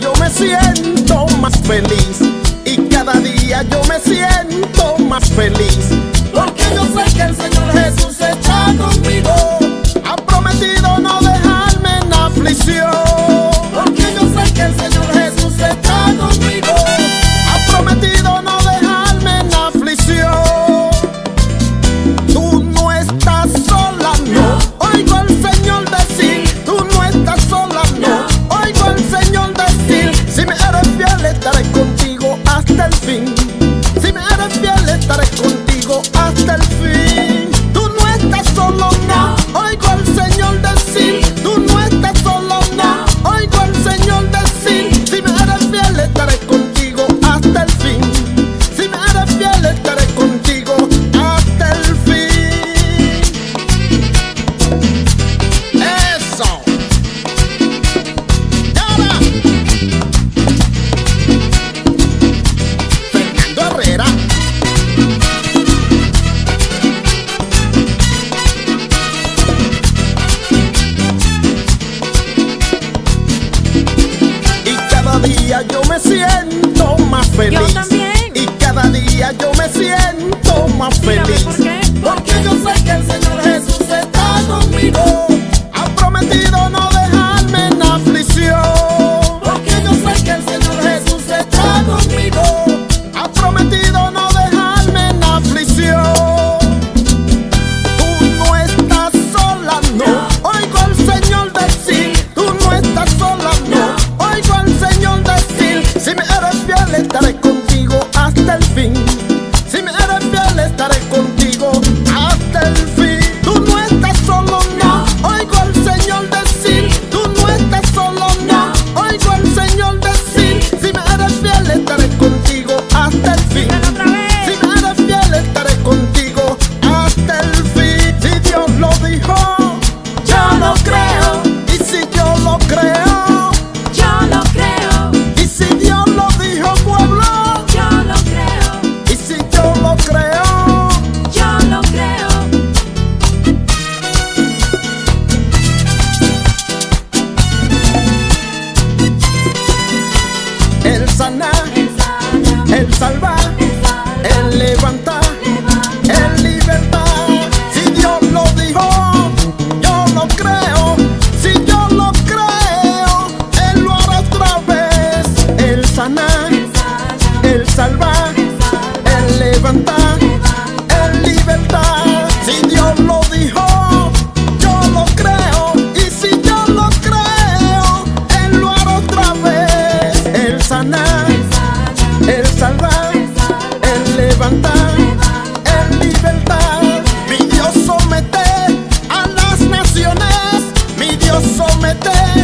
yo me siento más feliz. Y cada día yo me siento más feliz. Porque yo sé que el Señor me siento más feliz. sana, Él salva, Él levanta, Él liberta. Si Dios lo dijo, yo lo creo. Si yo lo creo, Él lo hará otra vez. Él sana, Él salva, Él levanta. te